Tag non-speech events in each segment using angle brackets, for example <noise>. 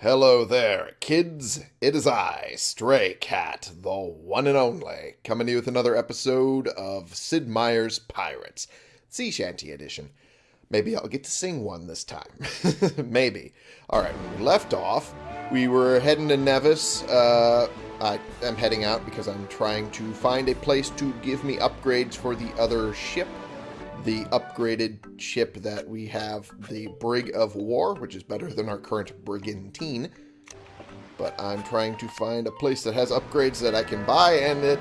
Hello there, kids. It is I, Stray Cat, the one and only, coming to you with another episode of Sid Meier's Pirates, Sea Shanty Edition. Maybe I'll get to sing one this time. <laughs> Maybe. Alright, when we left off, we were heading to Nevis. Uh, I am heading out because I'm trying to find a place to give me upgrades for the other ship the upgraded ship that we have, the Brig of War, which is better than our current Brigantine. But I'm trying to find a place that has upgrades that I can buy, and it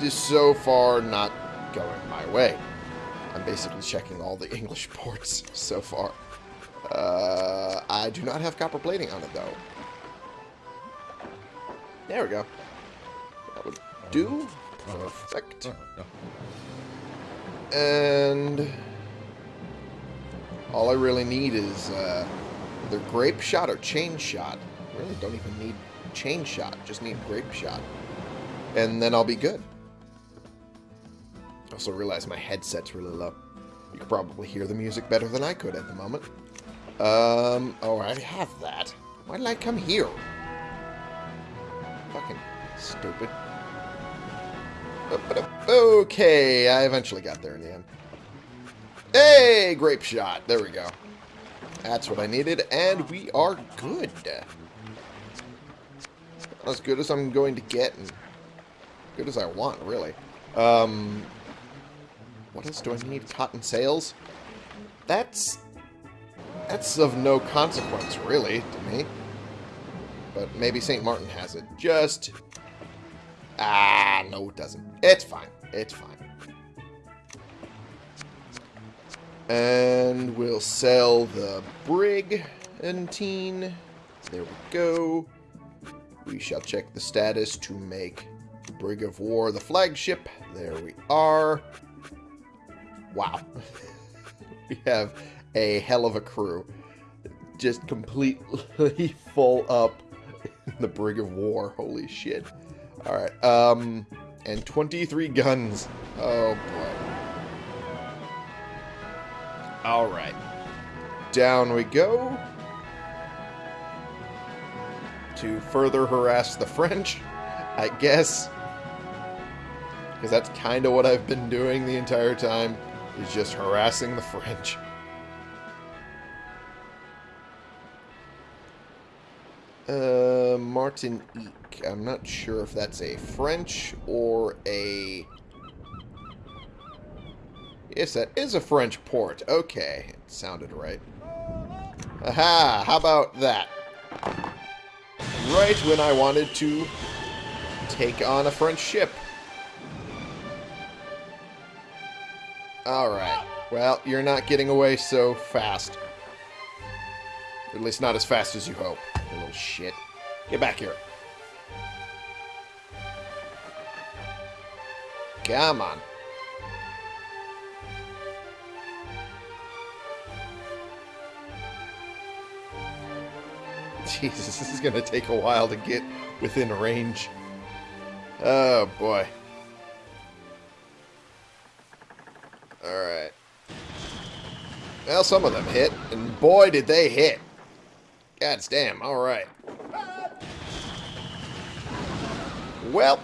is so far not going my way. I'm basically checking all the <laughs> English ports so far. Uh, I do not have copper plating on it, though. There we go. That would do. Perfect. And all I really need is uh, either grape shot or chain shot. I really don't even need chain shot, just need grape shot. And then I'll be good. Also realize my headset's really low. You could probably hear the music better than I could at the moment. Um, oh, I have that. Why did I come here? Fucking stupid. Okay, I eventually got there in the end. Hey, grape shot. There we go. That's what I needed, and we are good. As good as I'm going to get, and good as I want, really. Um, what else do I need? Cotton sails? That's that's of no consequence, really, to me. But maybe St. Martin has it. Just Ah, no it doesn't. It's fine. It's fine. And we'll sell the brig and teen. There we go. We shall check the status to make the Brig of War the flagship. There we are. Wow. <laughs> we have a hell of a crew. Just completely <laughs> full up the Brig of War. Holy shit. Alright, um, and 23 guns. Oh, boy. Alright. Down we go. To further harass the French, I guess. Because that's kind of what I've been doing the entire time, is just harassing the French. Uh, Martinique. I'm not sure if that's a French or a... Yes, that is a French port. Okay, it sounded right. Aha! How about that? Right when I wanted to take on a French ship. Alright. Well, you're not getting away so fast. At least not as fast as you hope. You little shit. Get back here. Come on. <laughs> Jesus, this is going to take a while to get within range. Oh, boy. Alright. Well, some of them hit, and boy, did they hit. God damn, alright. Well,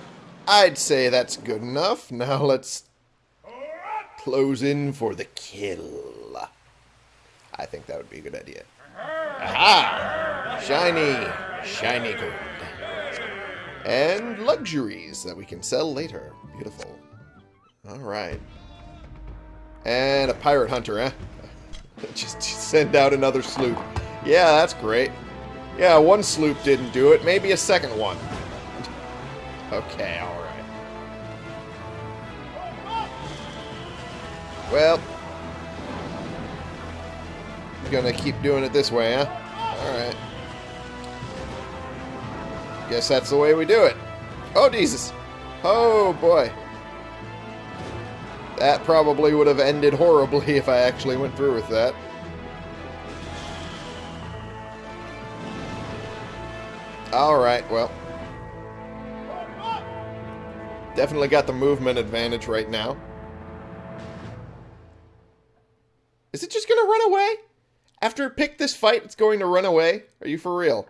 I'd say that's good enough. <laughs> Now let's close in for the kill. I think that would be a good idea. Aha! Shiny, shiny gold. And luxuries that we can sell later. Beautiful. Alright. And a pirate hunter, eh? <laughs> Just send out another sloop. Yeah, that's great. Yeah, one sloop didn't do it. Maybe a second one. okay, alright. Well. Gonna keep doing it this way, huh? Alright. Guess that's the way we do it. Oh, Jesus. Oh, boy. That probably would have ended horribly <laughs> if I actually went through with that. Alright, well. Definitely got the movement advantage right now. Is it just going to run away? After it picked this fight, it's going to run away? Are you for real?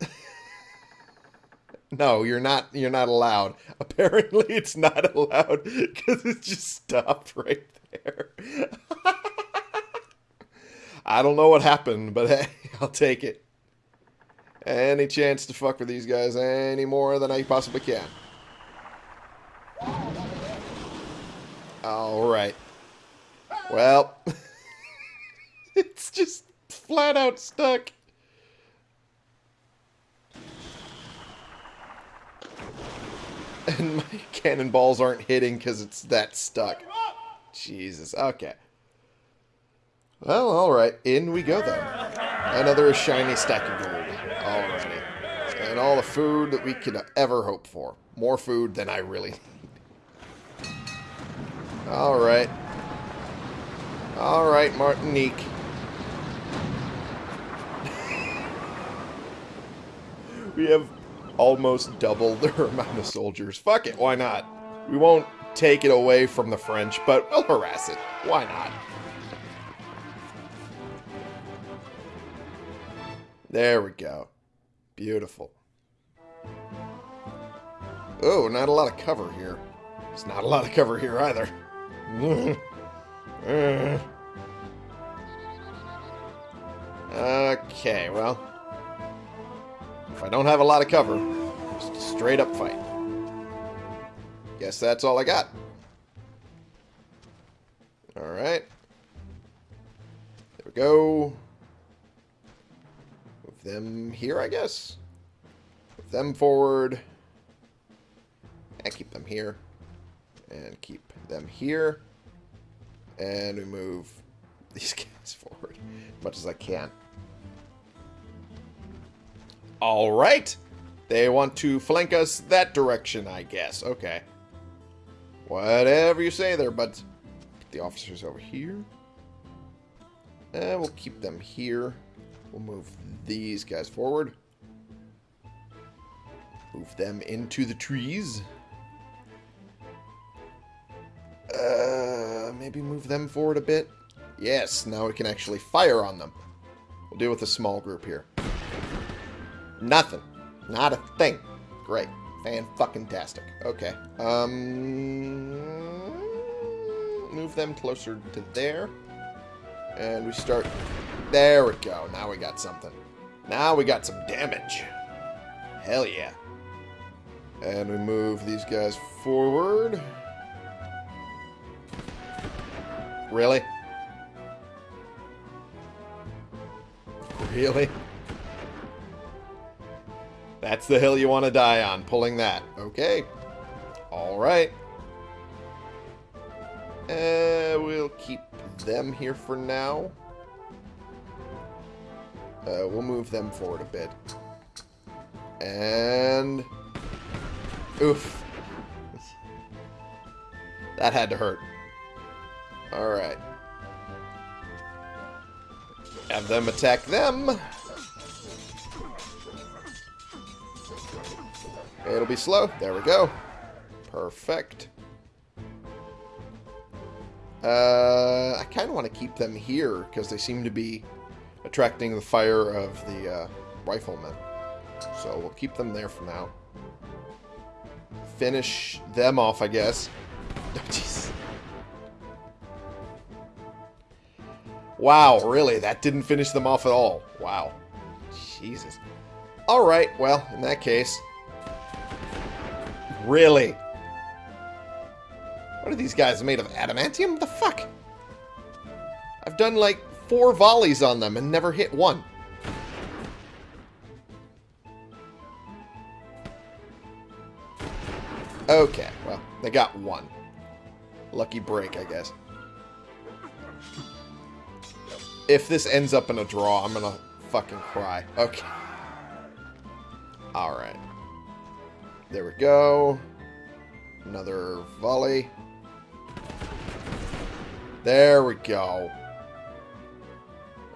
<laughs> no, you're not you're not allowed. <laughs> Apparently it's not allowed cuz it just stopped right there. <laughs> I don't know what happened, but hey, I'll take it. Any chance to fuck with these guys any more than I possibly can. Alright. Well, <laughs> it's just flat out stuck. And <laughs> my cannonballs aren't hitting because it's that stuck. Jesus. Okay. Well, alright. In we go then. Another shiny stack of gold. All the food that we could ever hope for. More food than I really need. Alright. Alright, Martinique. <laughs> we have almost double their <laughs> amount of soldiers. Fuck it, why not? We won't take it away from the French, but we'll harass it. Why not? There we go. Beautiful. Oh, not a lot of cover here. There's not a lot of cover here either. <laughs> okay, well. If I don't have a lot of cover, just a straight up fight. Guess that's all I got. Alright. There we go. Move them here, I guess. Move them forward. Keep them here. And keep them here. And we move <laughs> these guys forward as much as I can. Alright. They want to flank us that direction, I guess. Okay. Whatever you say there, but the officers over here. And we'll keep them here. We'll move these guys forward. Move them into the trees. Uh, maybe move them forward a bit. Yes, now we can actually fire on them. We'll deal with a small group here. Nothing. Not a thing. Great. Fan-fucking-tastic. Okay. Um, move them closer to there. And we start... There we go. Now we got something. Now we got some damage. Hell yeah. And we move these guys forward. Really? Really? That's the hill you want to die on, pulling that. Okay. Alright. Uh, we'll keep them here for now. Uh, we'll move them forward a bit. And... Oof. That had to hurt. Alright. Have them attack them. It'll be slow. There we go. Perfect. Uh, I kind of want to keep them here because they seem to be attracting the fire of the uh, riflemen. So we'll keep them there for now. Finish them off, I guess. <laughs> Oh, wow, really? That didn't finish them off at all. Wow. Jesus. Alright, well, in that case... Really? What are these guys made of? Adamantium? The fuck? I've done like four volleys on them and never hit one. Okay, well, they got one. Lucky break, I guess. If this ends up in a draw, I'm gonna fucking cry. Okay. Alright. There we go. Another volley. There we go.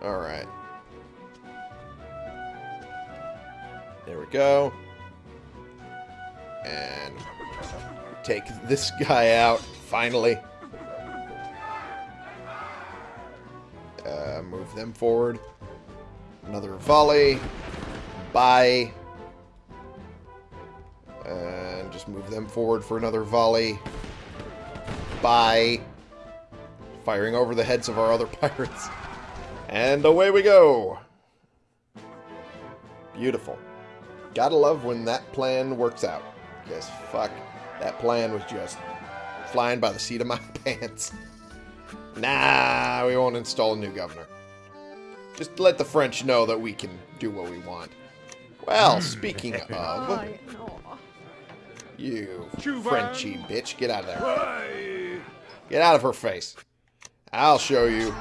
Alright. There we go. And take this guy out, finally. Uh, move them forward. Another volley. Bye. And just move them forward for another volley. By firing over the heads of our other <laughs> pirates. And away we go. Beautiful. Gotta love when that plan works out. Because, fuck, that plan was just flying by the seat of my <laughs> pants. Nah, we won't install a new governor. Just let the French know that we can do what we want. Well, speaking <laughs> of... You Frenchy bitch, get out of there. Get out of her face. I'll show you.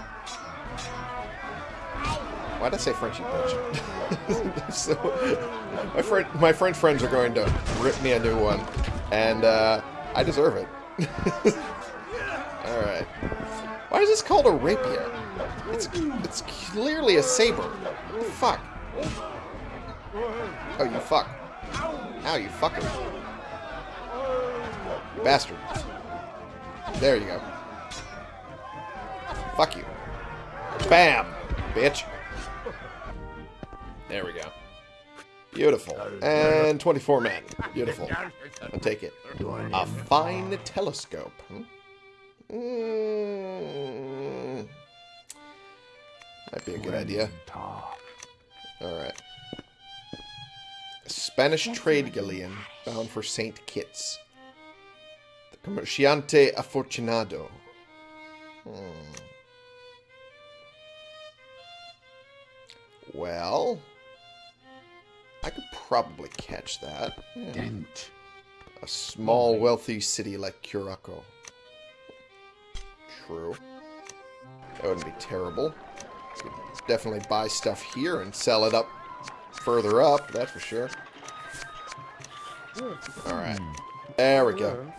Why did I say Frenchy bitch? <laughs> so, my, friend, my French friends are going to rip me a new one, and uh, I deserve it. <laughs> Alright. Why is this called a rapier? It's, it's clearly a saber. Fuck. Oh, you fuck. Ow, you fucker. You bastard. There you go. Fuck you. Bam! Bitch. There we go. Beautiful. And 24 men. Beautiful. I'll take it. A fine telescope. Hmm? Mm. Might be a good idea. Alright. Spanish trade galleon bound for St. Kitts. The Comerciante Afortunado. Hmm. Well, I could probably catch that. Yeah. Dent. A small, wealthy city like Curacao. True. That wouldn't be terrible. Definitely buy stuff here and sell it up further up, that's for sure. Alright. There we go.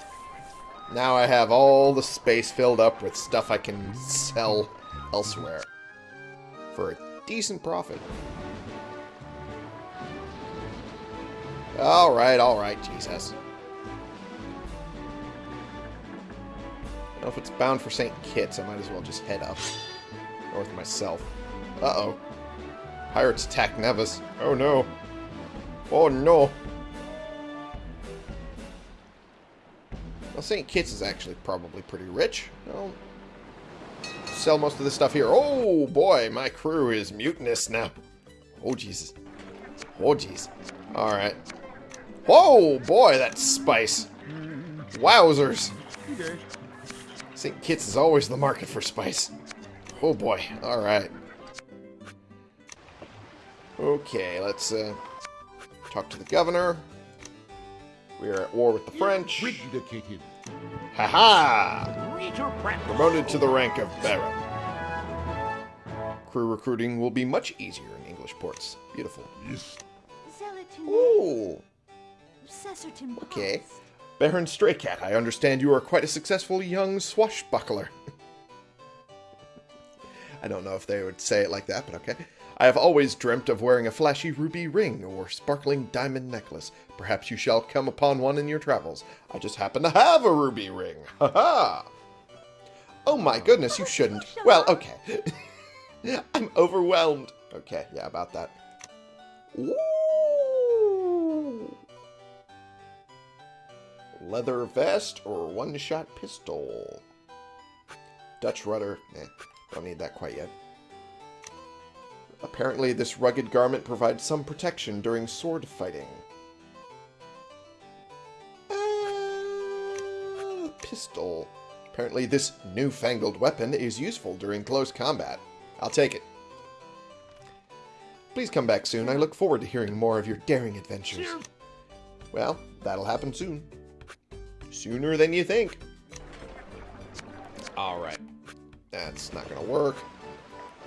Now I have all the space filled up with stuff I can sell elsewhere. For a decent profit. Alright, alright, Jesus. Well, if it's bound for St. Kitts, I might as well just head up. North myself. Uh-oh. Pirates attack Nevis. Oh no. Oh no. Well, St. Kitts is actually probably pretty rich. Sell most of this stuff here. Oh boy, my crew is mutinous now. Oh Jesus. Oh jeez. Alright. Whoa, boy, that's spice. Wowzers. St. Kitts is always the market for spice. Oh boy, alright. Okay, let's uh, talk to the governor. We are at war with the French. Vindicated. Haha! Promoted to the rank of Baron. Crew recruiting will be much easier in English ports. Beautiful. Yes. Ooh, okay. Baron Straycat, I understand you are quite a successful young swashbuckler. <laughs> I don't know if they would say it like that, but okay. I have always dreamt of wearing a flashy ruby ring or sparkling diamond necklace. Perhaps you shall come upon one in your travels. I just happen to have a ruby ring. Ha ha! Oh my goodness, you shouldn't. Well, okay. <laughs> I'm overwhelmed. Okay, yeah, about that. Ooh. Leather vest or one-shot pistol? Dutch rudder. Eh, don't need that quite yet. Apparently, this rugged garment provides some protection during sword fighting. Uh, pistol. Apparently, this newfangled weapon is useful during close combat. I'll take it. Please come back soon. I look forward to hearing more of your daring adventures. Well, that'll happen soon. Sooner than you think. Alright. That's not to work.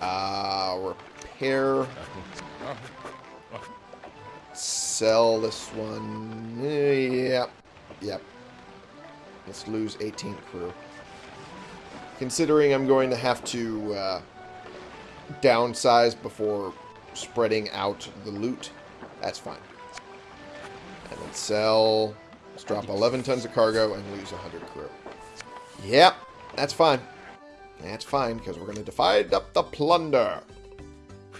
Uh, repair. Sell this one. Yep. Yep. Let's lose 18 crew. Considering I'm going to have to uh, downsize before spreading out the loot, that's fine. And then sell. Let's drop 11 tons of cargo and lose 100 crew. Yep, that's fine. That's fine, because we're going to divide up the plunder.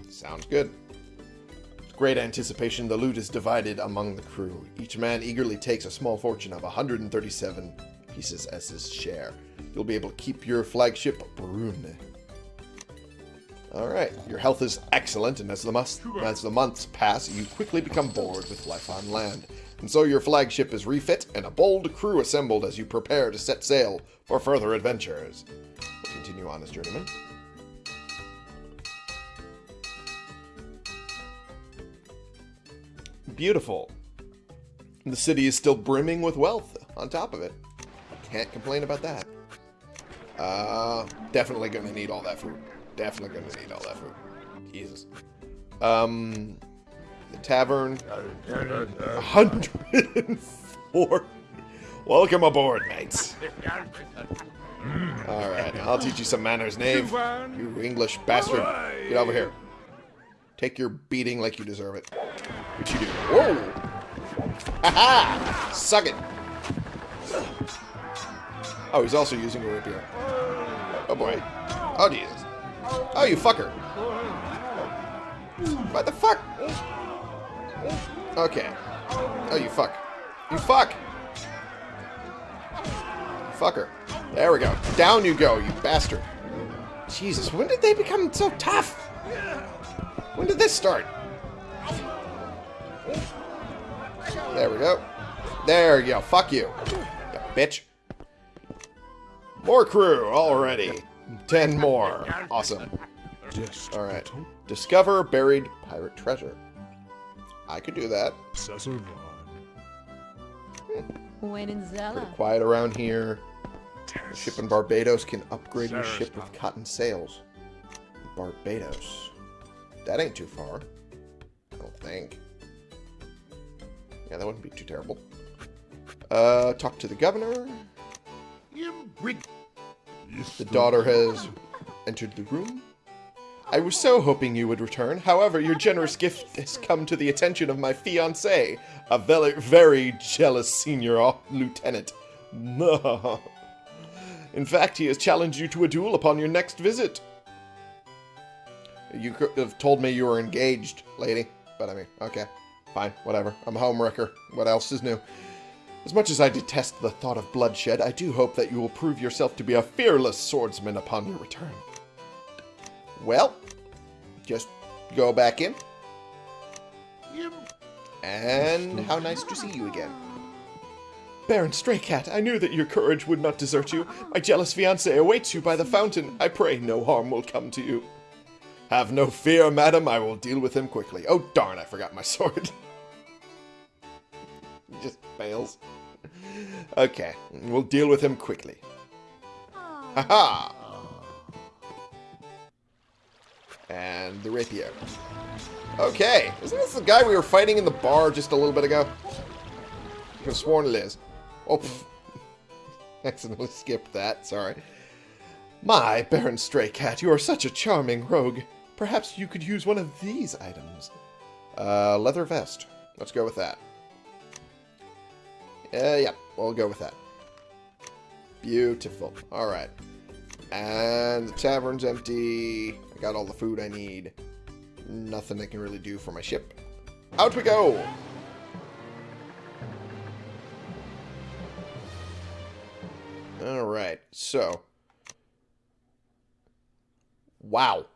Sounds good. great anticipation, the loot is divided among the crew. Each man eagerly takes a small fortune of 137 pieces as his share. You'll be able to keep your flagship, Brune. Alright, your health is excellent, and as the, must, as the months pass, you quickly become bored with life on land. And so your flagship is refit, and a bold crew assembled as you prepare to set sail for further adventures. We'll continue on as journeyman. Beautiful. The city is still brimming with wealth on top of it. Can't complain about that. Uh, definitely gonna need all that food. Definitely gonna need all that food. Jesus. Um, the tavern. 104. Welcome aboard, mates. Alright, I'll teach you some manners, knave. You English bastard. Get over here. Take your beating like you deserve it. What you do? Whoa! Ha-ha! Suck it! Oh, he's also using a rapier. Oh boy. Oh Jesus. Oh, you fucker. What the fuck? Okay. Oh, you fuck. You fuck! Fucker. There we go. Down you go, you bastard. Jesus, when did they become so tough? When did this start? There we go. There you go. Fuck you. You bitch. More crew already. Ten more. Awesome. Alright. Discover buried pirate treasure. I could do that. Pretty quiet around here. The ship in Barbados can upgrade your ship with cotton sails. Barbados. That ain't too far. I don't think. Yeah, that wouldn't be too terrible. Uh, talk to the governor. The daughter has entered the room. I was so hoping you would return. However, your generous gift has come to the attention of my fiancé, a very, very jealous senior lieutenant. <laughs> In fact, he has challenged you to a duel upon your next visit. You could have told me you were engaged, lady. But I mean, okay. Fine, whatever. I'm a homewrecker. What else is new? As much as I detest the thought of bloodshed, I do hope that you will prove yourself to be a fearless swordsman upon your return. Well, just go back in. And how nice to see you again. Baron Straycat, I knew that your courage would not desert you. My jealous fiancé awaits you by the fountain. I pray no harm will come to you. Have no fear, madam. I will deal with him quickly. Oh, darn, I forgot my <laughs> sword. Just fails. Okay, we'll deal with him quickly. Haha! And the rapier. Okay, isn't this the guy we were fighting in the bar just a little bit ago? I could have sworn it is. Oh, <laughs> accidentally skipped that, sorry. My, Baron Stray Cat, you are such a charming rogue. Perhaps you could use one of these items. Uh, leather vest. Let's go with that. Uh, yeah, we'll go with that. Beautiful. Alright. And the tavern's empty. Got all the food I need. Nothing I can really do for my ship. Out we go! Alright, so. Wow.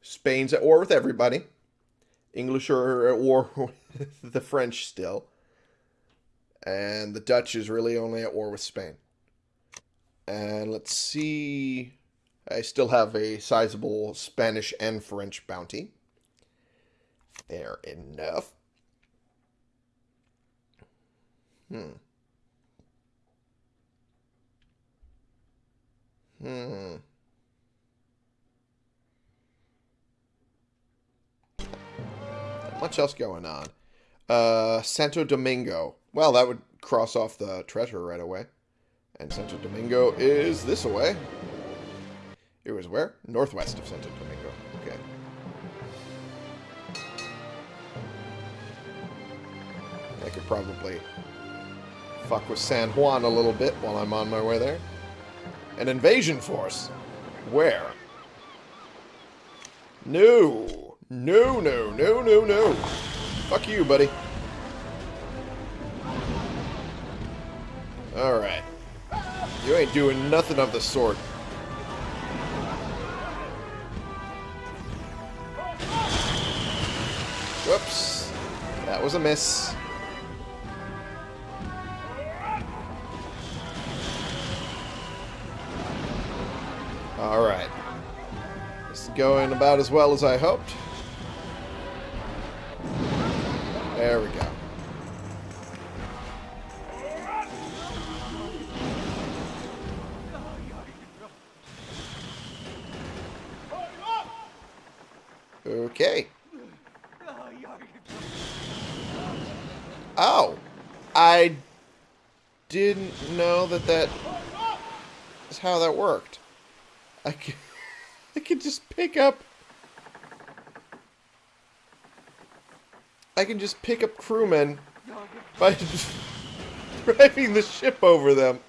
Spain's at war with everybody. English are at war <laughs> with the French still. And the Dutch is really only at war with Spain. And let's see. I still have a sizable Spanish and French bounty. Fair enough. Hmm. Hmm. Much else going on. Uh, Santo Domingo. Well, that would cross off the treasure right away. And Santo Domingo is this away. It was where? Northwest of Santo Domingo. Okay. I could probably fuck with San Juan a little bit while I'm on my way there. An invasion force? Where? No. No, no, no, no, no. Fuck you, buddy. Alright. You ain't doing nothing of the sort. Was a miss. Alright. This is going about as well as I hoped. Crewmen by <laughs> driving the ship over them.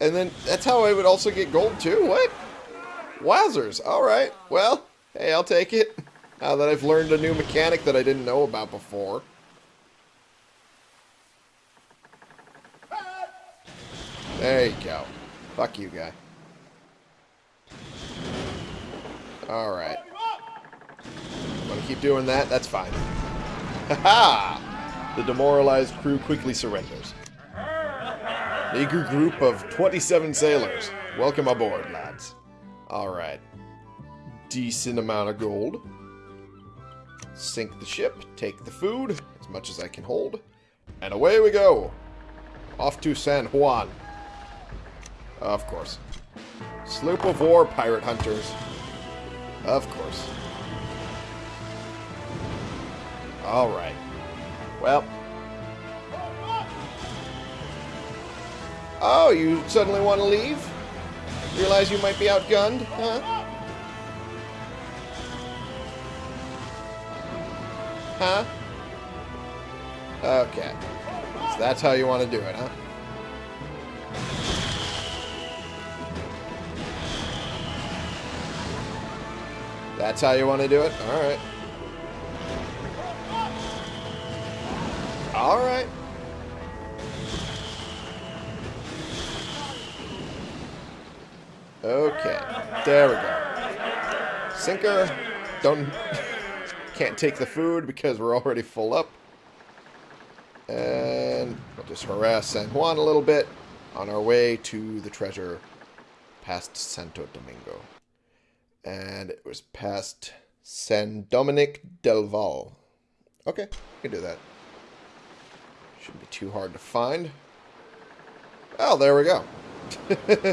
And then that's how I would also get gold too? What? Wowzers. Alright. Well, hey, I'll take it. <laughs> Now that I've learned a new mechanic that I didn't know about before. There you go. Fuck you, guy. Alright. Keep doing that? That's fine. Ha-ha! The demoralized crew quickly surrenders. An group of 27 sailors. Welcome aboard, lads. Alright. Decent amount of gold. Sink the ship, take the food, as much as I can hold, and away we go! Off to San Juan. Of course. Sloop of war, pirate hunters. Of course. Alright. Well. Oh, you suddenly want to leave? Realize you might be outgunned, huh? Huh? Okay. So that's how you want to do it, huh? That's how you want to do it? Alright. Alright. Okay. There we go. Sinker. Don't... <laughs> Can't take the food because we're already full up. And we'll just harass San Juan a little bit on our way to the treasure past Santo Domingo. And it was past San Dominic del Val. Okay, we can do that. Shouldn't be too hard to find. Oh, there we go.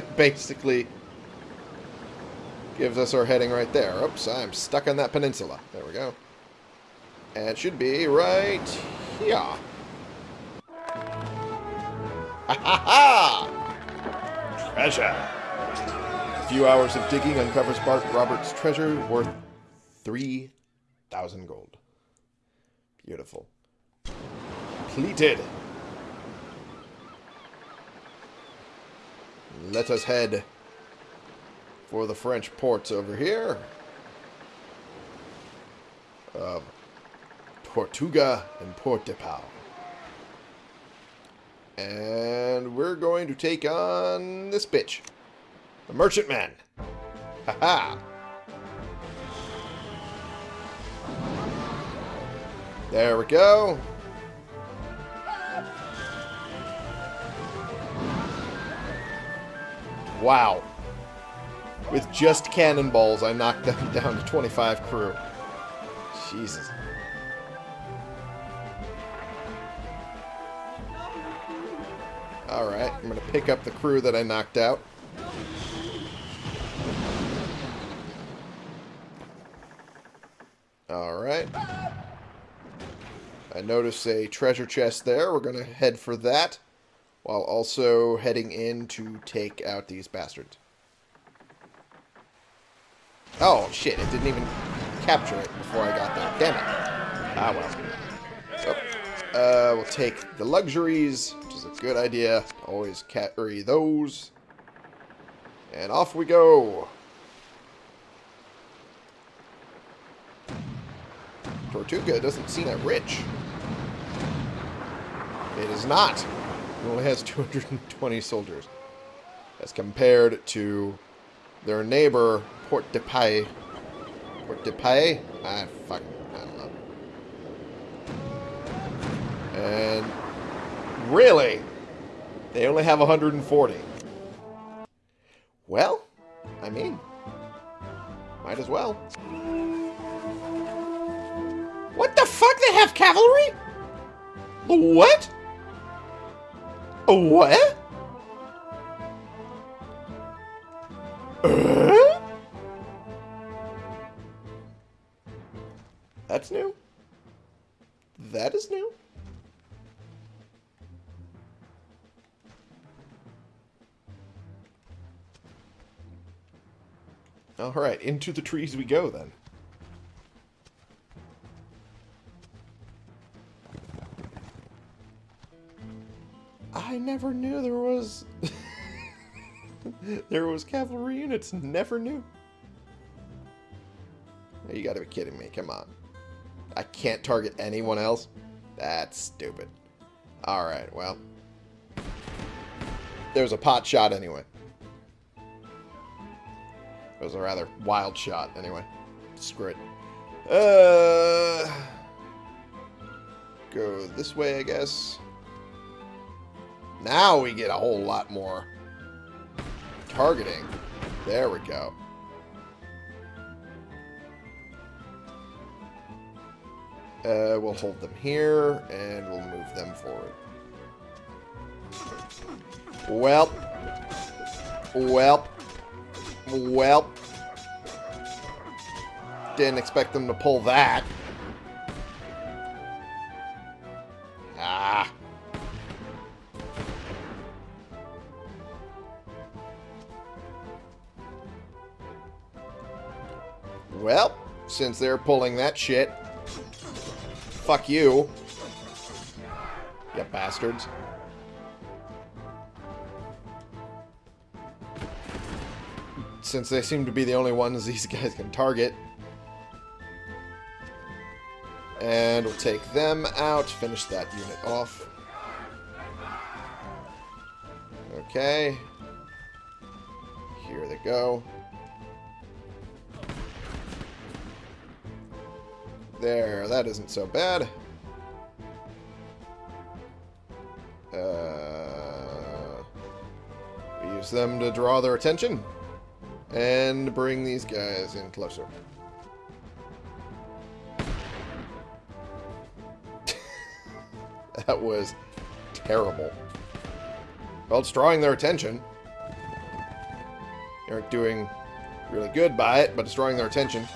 <laughs> Basically gives us our heading right there. Oops, I'm stuck on that peninsula. There we go. And it should be right here. Ha ha ha! Treasure! A few hours of digging uncovers Bart Roberts' treasure worth 3,000 gold. Beautiful. Completed. Let us head for the French ports over here. Uh, Tortuga and Port de Pau. And we're going to take on this bitch. The Merchantman. Haha. There we go. Wow. With just cannonballs, I knocked them <laughs> down to 25 crew. Jesus. Alright, I'm going to pick up the crew that I knocked out. Alright. I notice a treasure chest there. We're going to head for that. While also heading in to take out these bastards. Oh, shit. It didn't even capture it before I got there. Damn it. Ah, well. So, uh, we'll take the luxuries which is a good idea. Always carry those. And off we go. Tortuga doesn't seem that rich. It is not. It only has <laughs> 220 soldiers. As compared to their neighbor, Port de Paix. Port de Paix? I fucking, I don't know. And really, they only have 140. Well, I mean, might as well. What the fuck? They have cavalry? What? What? Uh? That's new. That is new. Alright, into the trees we go then. I never knew there was... <laughs> there was cavalry units. Never knew. You gotta be kidding me. Come on. I can't target anyone else? That's stupid. Alright, well. There's a pot shot anyway. It was a rather wild shot, anyway. Screw it. Uh, go this way, I guess. Now we get a whole lot more targeting. There we go. Uh, we'll hold them here, and we'll move them forward. Well. Well. Well. Didn't expect them to pull that. Since they're pulling that shit, fuck you. You bastards. since they seem to be the only ones these <laughs> guys can target. And we'll take them out, finish that unit off. Okay. Here they go. There, that isn't so bad. Uh, we use them to draw their attention. And bring these guys in closer. <laughs> that was terrible. Well, it's drawing their attention. They aren't doing really good by it, but it's drawing their attention.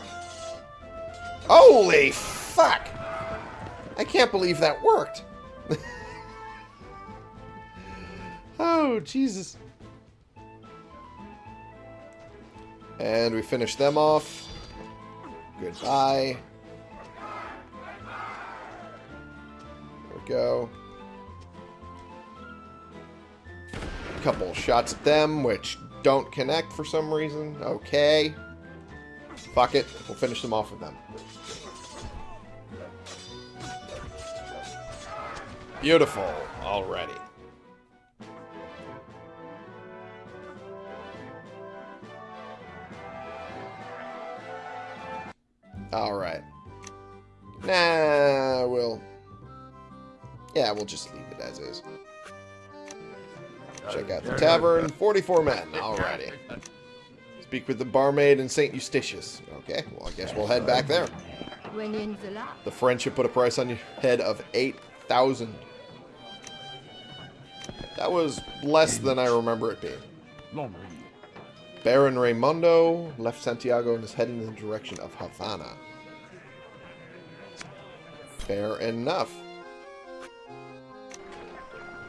Holy fuck! I can't believe that worked. <laughs> oh, Jesus. And we finish them off. Goodbye. There we go. A couple shots at them, which don't connect for some reason. Okay. Fuck it. We'll finish them off with them. Beautiful. Already. Alright. Nah, we'll... Yeah, we'll just leave it as is. Check out the tavern. 44 men. Alrighty. Speak with the barmaid in St. Eustatius. Okay, well, I guess we'll head back there. The French have put a price on your head of 8,000. That was less than I remember it being. Baron Raimundo left Santiago and is heading in the direction of Havana. Fair enough.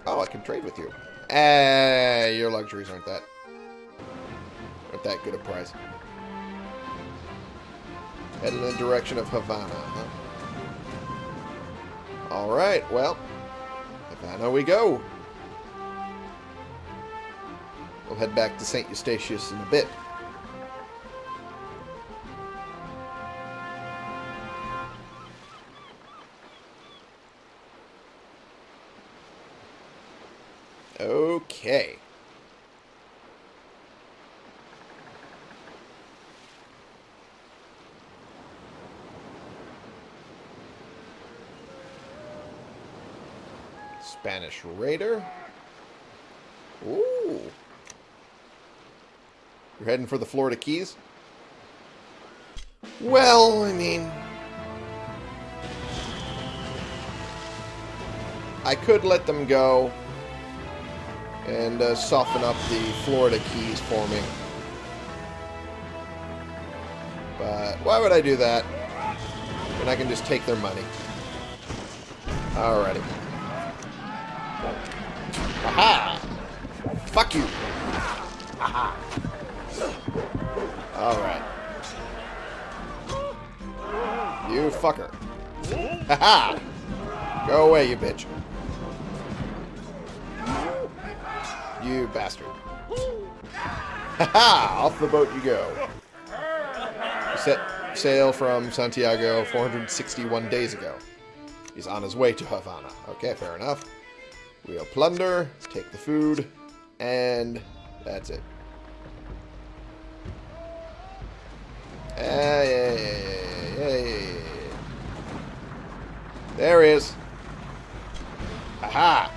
Oh, I can trade with you. Eh, your luxuries aren't that aren't that good a price. Heading in the direction of Havana, huh? Alright, well, Havana we go. We'll head back to St. Eustatius in a bit. Okay. Spanish Raider. You're heading for the Florida Keys? Well, I mean... I could let them go and uh, soften up the Florida Keys for me. But why would I do that when I can just take their money? Alrighty. Aha! Fuck you! Aha! Alright. You fucker. Haha! Go away, you bitch. You bastard. Haha! Off the boat you go. Set sail from Santiago 461 days ago. He's on his way to Havana. Okay, fair enough. We'll plunder, take the food, and that's it. Hey, hey, hey, hey. There he is. Aha!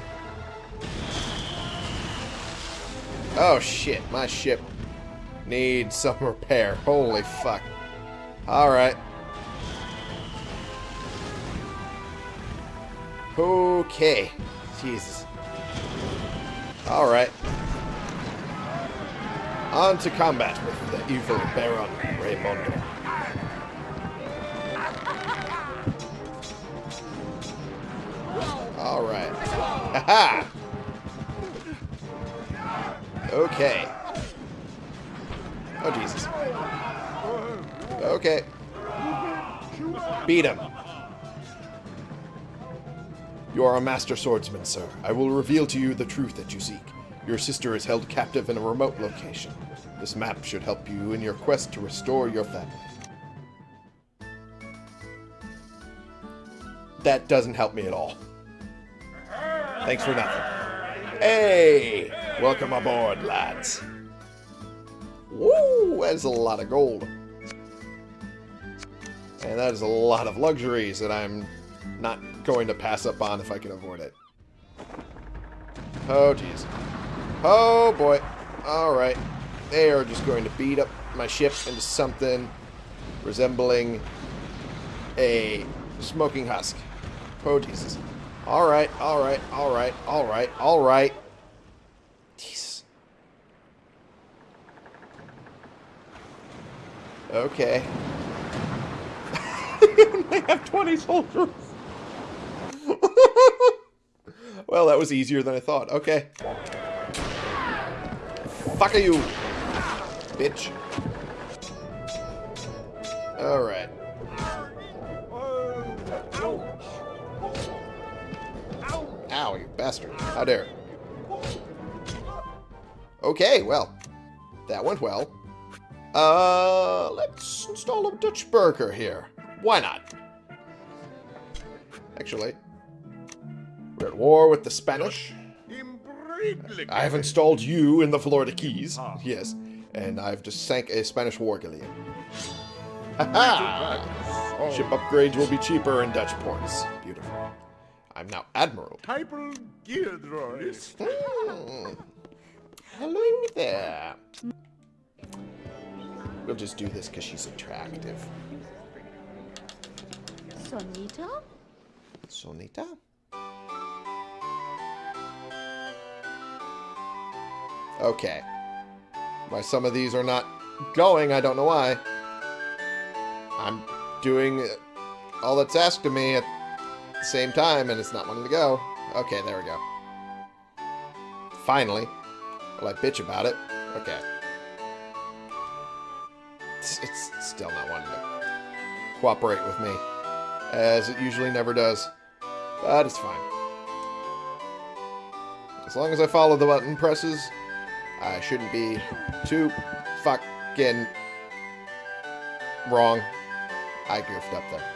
Oh shit, my ship needs some repair. Holy fuck. Alright. Okay. Jesus. Alright. On to combat with the evil Baron Raymondo. Alright. Haha! Okay. Oh, Jesus. Okay. Beat him. You are a master swordsman, sir. I will reveal to you the truth that you seek. Your sister is held captive in a remote location. This map should help you in your quest to restore your family. That doesn't help me at all. Thanks for nothing. Hey! Welcome aboard, lads. Woo! That's a lot of gold. And that is a lot of luxuries that I'm not going to pass up on if I can avoid it. Oh, jeez. Oh, boy. Alright. They are just going to beat up my ship into something resembling a smoking husk. Oh, Jesus. Alright, alright, alright, alright, alright. Jesus. Okay. <laughs> they have 20 soldiers. <laughs> well, that was easier than I thought. Okay. Fuck you, bitch. Alright. Ow, you bastard. How dare. Okay, well. That went well. Uh, let's install a Dutch burger here. Why not? Actually, we're at war with the Spanish. I have installed you in the Florida Keys. Yes. And I've just sank a Spanish war galleon. <laughs> Ha -ha! Ship upgrades will be cheaper in Dutch ports. Beautiful. I'm now Admiral. Hyper Gildroys. Hmm. Hello there. We'll just do this because she's attractive. Sonita? Sonita? Okay. Why some of these are not going, I don't know why. I'm doing all that's asked of me at the same time, and it's not wanting to go. Okay, there we go. Finally. Will I bitch about it? Okay. It's, it's still not wanting to cooperate with me, as it usually never does. But it's fine. As long as I follow the button presses, I shouldn't be too fucking wrong. I goofed up there.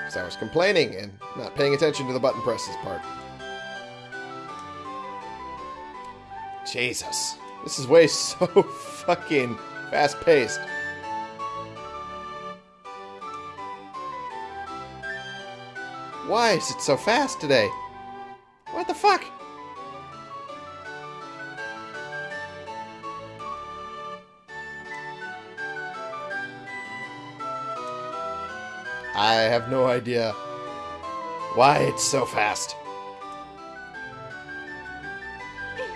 Because I was complaining and not paying attention to the button presses part. Jesus. This is way <laughs> so fucking fast paced. Why is it so fast today? Have no idea why it's so fast.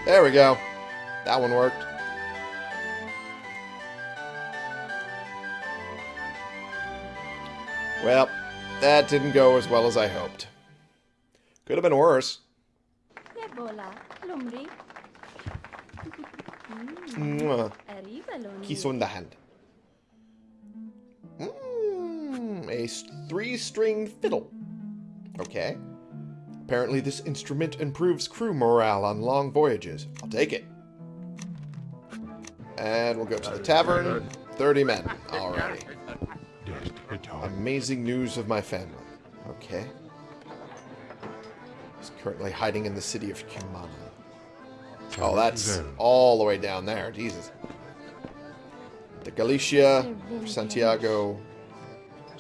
There we go. That one worked. Well, that didn't go as well as I hoped. Could have been worse. Ebola, lumri, Mwah. arriba loni. Kiss on the hand. Three-string fiddle. Okay. Apparently this instrument improves crew morale on long voyages. I'll take it. And we'll go to the tavern. 30 men already. Amazing news of my family. Okay. He's currently hiding in the city of Cumaná. Oh, that's all the way down there. Jesus. The Galicia, Santiago,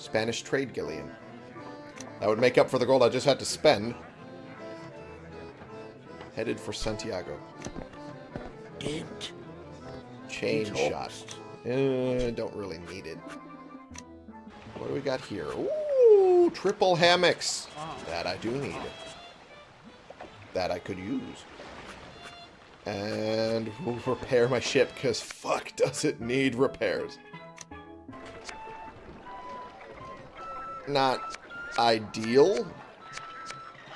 Spanish trade galleon. That would make up for the gold I just had to spend. Headed for Santiago. Get Chain Talks. shot. Uh, don't really need it. What do we got here? Ooh, triple hammocks. That I do need. That I could use. And we'll <laughs> repair my ship, because fuck does it need repairs. Not ideal.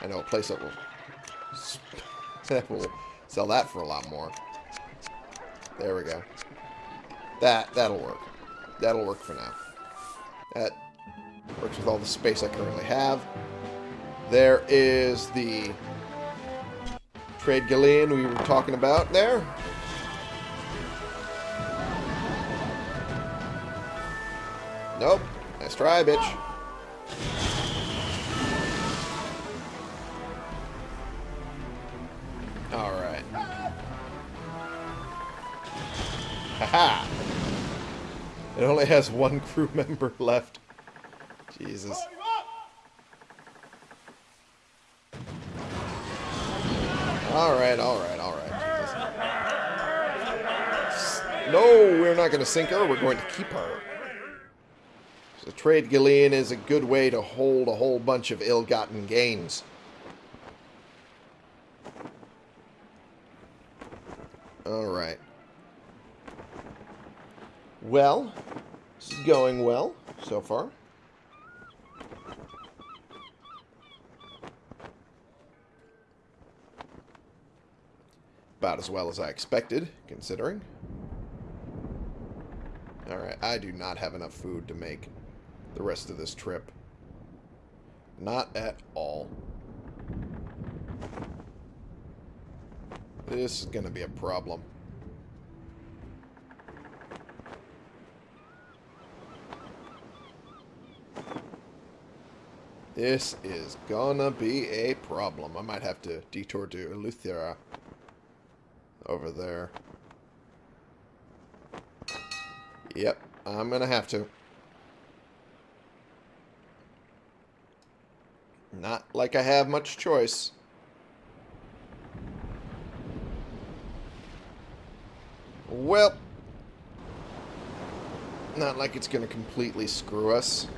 I know a place that will, <laughs> that will sell that for a lot more. There we go. That, that'll work. That'll work for now. That works with all the space I currently have. There is the trade galleon we were talking about there. Nope. Nice try, bitch. Alright. Haha! It only has one crew <laughs> member left. Jesus. Alright, alright, alright. No, we're not going to sink her. We're going to keep her. So trade galleon is a good way to hold a whole bunch of ill-gotten gains. Alright. Well, going well so far. About as well as I expected, considering. Alright, I do not have enough food to make the rest of this trip. Not at all. This is going to be a problem. This is gonna be a problem. I might have to detour to Eleuthera over there. Yep, I'm gonna have to. Not like I have much choice. Well, not like it's gonna completely screw us.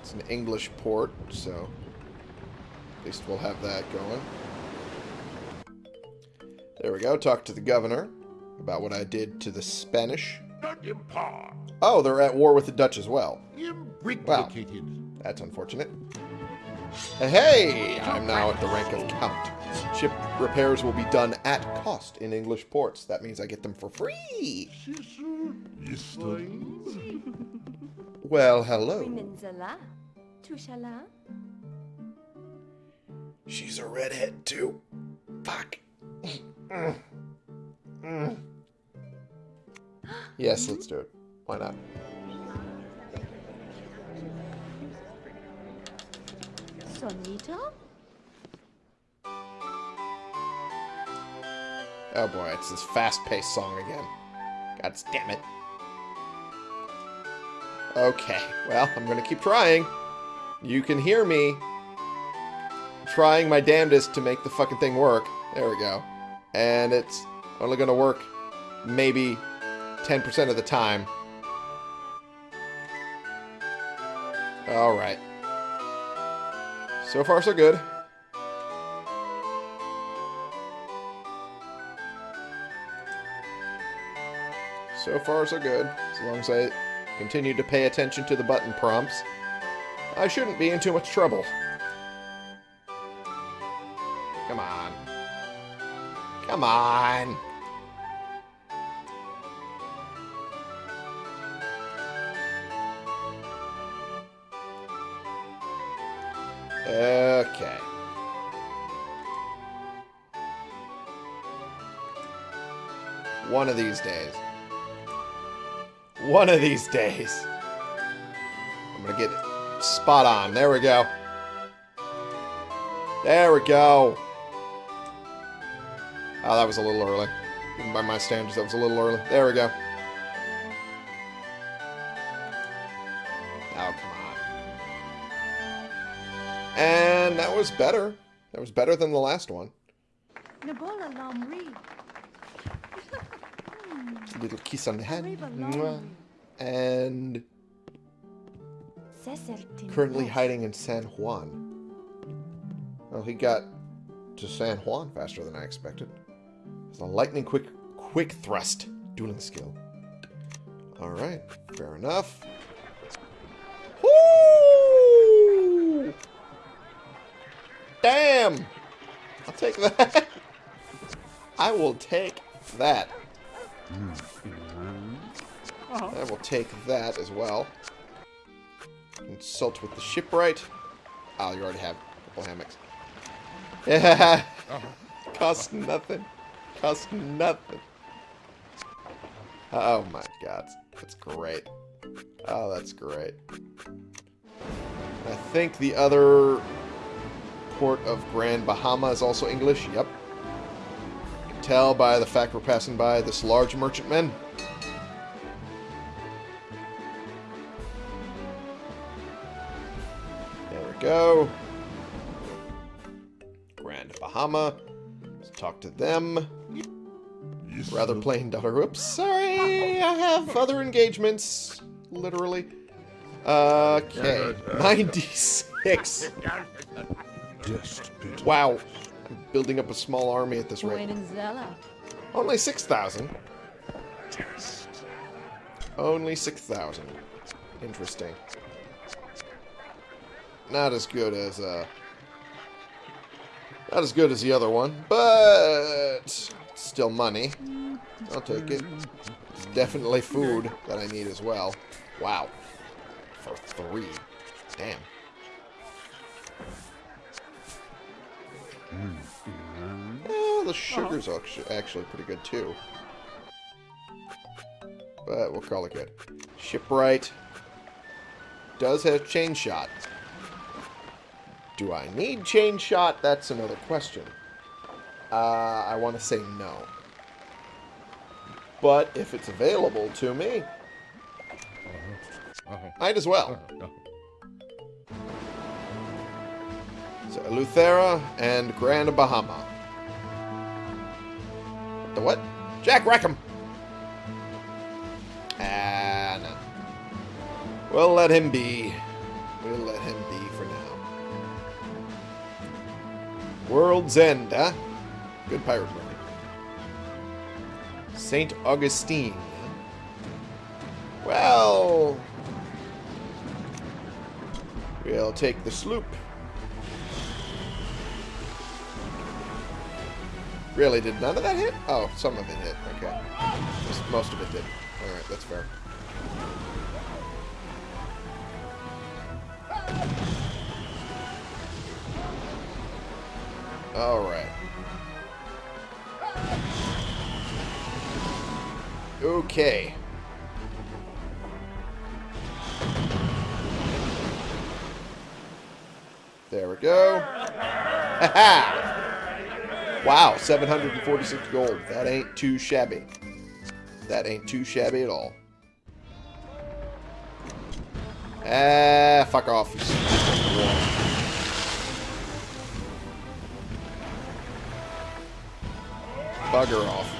It's an English port, so at least we'll have that going. There we go. Talk to the governor about what I did to the Spanish. Not impart. Oh, they're at war with the Dutch as well. Imbricated. That's unfortunate. Hey, I'm now at the rank of Count. Ship repairs will be done at cost in English ports. That means I get them for free. Well, hello. She's a redhead, too. Fuck. Yes, let's do it. Why not? Sonito, Oh boy, it's this fast-paced song again. God damn it. Okay, well, I'm gonna keep trying. You can hear me trying my damnedest to make the fucking thing work. There we go. And it's only gonna work maybe 10% of the time. Alright. So far, so good. So far, so good. As long as I continue to pay attention to the button prompts, I shouldn't be in too much trouble. Come on. Come on. One of these days. One of these days. I'm gonna get spot on. There we go. There we go. Oh, that was a little early. Even by my standards, that was a little early. There we go. Oh, come on. And that was better. That was better than the last one. Little kiss on the head. Reba Mwah. Lomri. And currently hiding in San Juan. Well, he got to San Juan faster than I expected. It's a lightning quick quick thrust dueling skill. Alright, fair enough. Woo! Damn! I'll take that. <laughs> I will take that. Mm-hmm. I will take that as well. Consult with the shipwright. Oh, you already have a couple hammocks. Yeah. Uh-huh. <laughs> Cost nothing. Cost nothing. Oh my god. That's great. Oh, that's great. I think the other port of Grand Bahama is also English. Yep. Tell by the fact we're passing by this large merchantman. There we go. Grand Bahama. Let's talk to them. Rather plain dollar. Whoops, sorry. I have other engagements. Literally. Uh, okay. <laughs> 96. Wow. Building up a small army at this rate. Only 6,000. Only 6,000. Interesting. Not as good as, uh... Not as good as the other one, but... Still money. I'll take it. It's definitely food that I need as well. Wow. For three. Damn. Oh, the sugar's actu- actually pretty good too. But we'll call it good. Shipwright does have chain shot. Do I need chain shot? That's another question. Uh, I want to say no. But if it's available to me, uh-huh. Uh-huh. might as well. Uh-huh. So, Eleuthera and Grand Bahama. The what? Jack Rackham! Ah, no. We'll let him be. We'll let him be for now. World's End, huh? Good pirate movie. St. Augustine. Well... We'll take the sloop. Really, did none of that hit? Oh, some of it hit. Okay. Just most of it did. Alright, that's fair. Alright. Okay. There we go. <laughs> Ha! Wow, 746 gold. That ain't too shabby. That ain't too shabby at all. Ah, fuck off. Bugger off.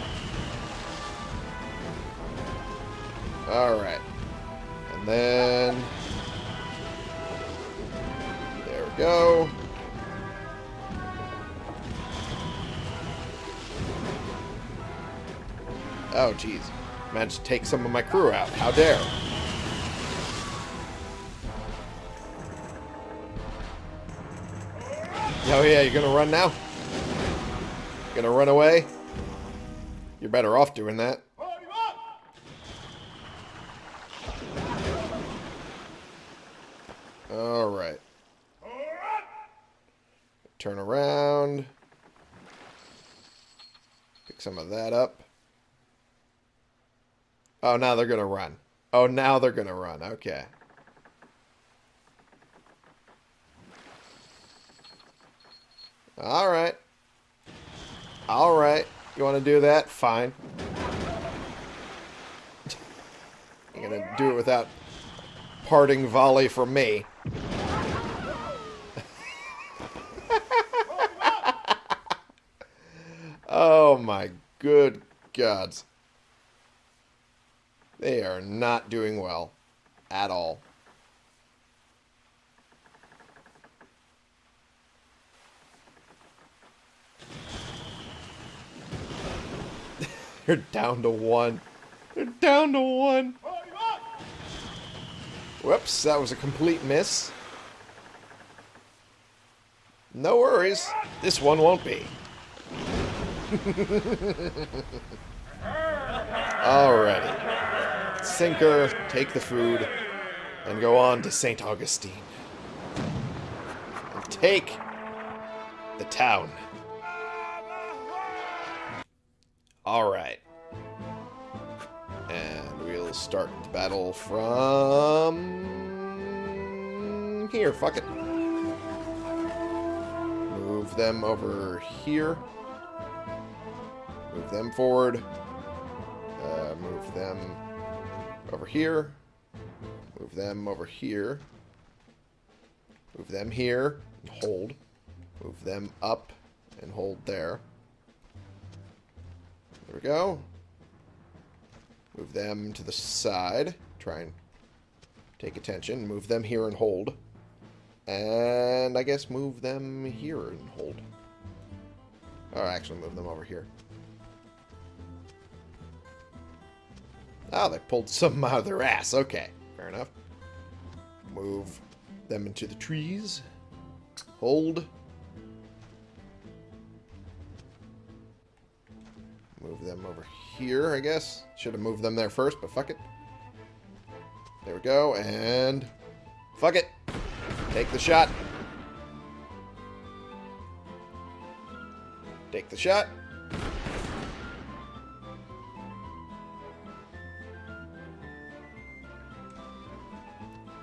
Alright. And then... There we go. Oh, jeez. Managed to take some of my crew out. How dare. Oh yeah, you're gonna run now? Gonna run away? You're better off doing that. Alright. Turn around. Pick some of that up. Oh, now they're gonna run. Oh, now they're gonna run. Okay. Alright. Alright. You want to do that? Fine. <laughs> You're going to do it without parting volley from me. <laughs> oh my good gods. They are not doing well. At all. <laughs> They're down to one. They're down to one. Whoops, that was a complete miss. No worries. This one won't be. <laughs> Alrighty. Sinker, take the food, and go on to St. Augustine. And take the town. Alright. And we'll start the battle from... Here, fuck it. Move them over here. Move them forward. Uh, move them over here. Move them over here. Move them here. And hold. Move them up and hold there. There we go. Move them to the side. Try and take attention. Move them here and hold. And I guess move them here and hold. Or actually move them over here. Oh, they pulled some out of their ass. Okay, fair enough. Move them into the trees. Hold. Move them over here, I guess. Should have moved them there first, but fuck it. There we go, and... Fuck it! Take the shot. Take the shot.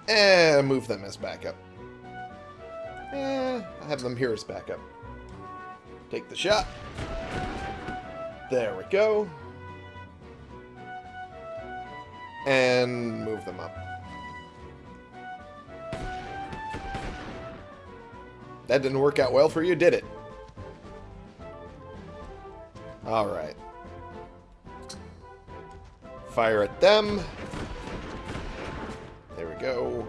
And move them as backup. Eh, I have them here as backup. Take the shot. There we go. And move them up. That didn't work out well for you, did it? Alright. Fire at them. Go.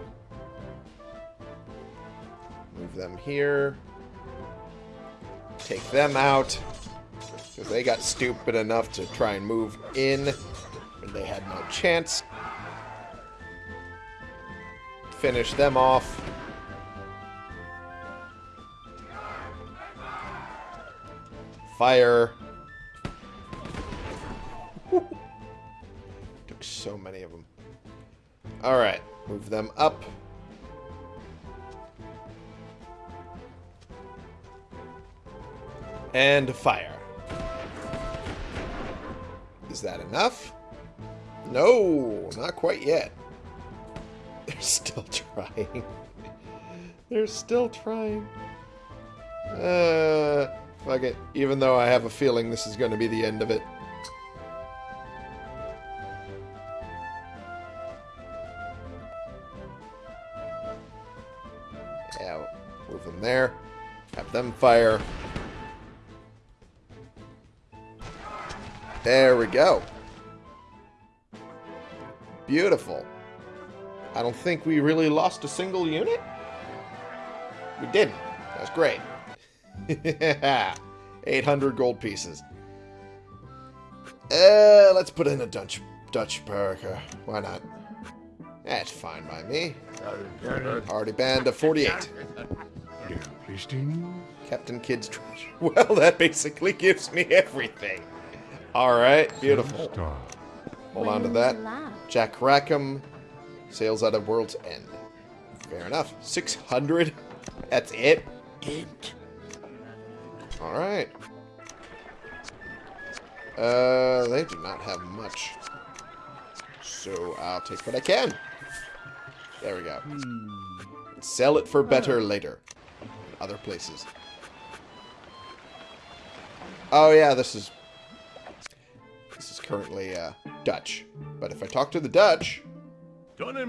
Move them here. Take them out. Because they got stupid enough to try and move in when they had no chance. Finish them off. Fire. <laughs> Took so many of them. Alright, move them up. And fire. Is that enough? No, not quite yet. <laughs> They're still trying. <laughs> They're still trying. Uh, Fuck it. Even though I have a feeling this is going to be the end of it. Fire. There we go. Beautiful. I don't think we really lost a single unit. We didn't. That's great. <laughs> 800 gold pieces. Uh, let's put in a Dutch Dutch burger. Why not? That's fine by me. Already banned a 48. Interesting. Captain Kidd's treasure. <laughs> Well, that basically gives me everything. Alright, beautiful. Hold on to that. Jack Rackham sails out of World's End. Fair enough. 600? That's it? Int. Alright. Uh, they do not have much. So I'll take what I can. There we go. Sell it for better later. In other places. Oh yeah, this is... This is currently, uh, Dutch. But if I talk to the Dutch...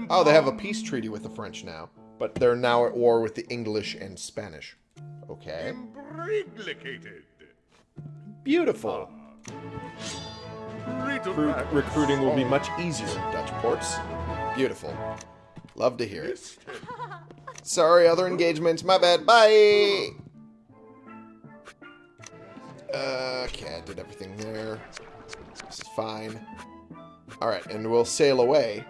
Oh, they have a peace treaty with the French now. But they're now at war with the English and Spanish. Okay. Beautiful. Recruit, recruiting will be much easier in Dutch ports. Beautiful. Love to hear it. Sorry, other engagements. My bad. Bye. Uh, okay, I did everything there. This is fine. Alright, and we'll sail away.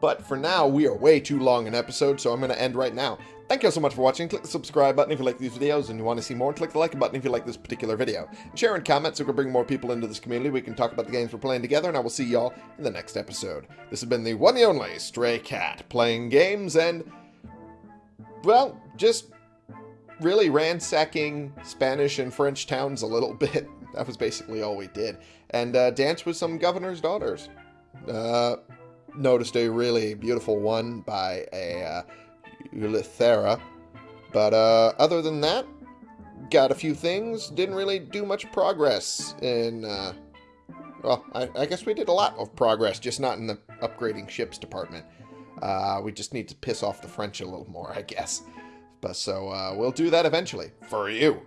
But for now, we are way too long an episode, so I'm going to end right now. Thank you all so much for watching. Click the subscribe button if you like these videos and you want to see more. Click the like button if you like this particular video. Share and comment so we can bring more people into this community. We can talk about the games we're playing together, and I will see y'all in the next episode. This has been the one and only Stray Cat, playing games and, well, just really ransacking Spanish and French towns a little <laughs> bit. That was basically all we did. And uh, dance with some governor's daughters. Uh, noticed a really beautiful one by a uh, Eleuthera. But uh, other than that, got a few things. Didn't really do much progress in. Uh, well, I, I guess we did a lot of progress, just not in the upgrading ships department. Uh, we just need to piss off the French a little more, I guess. But so uh, we'll do that eventually for you.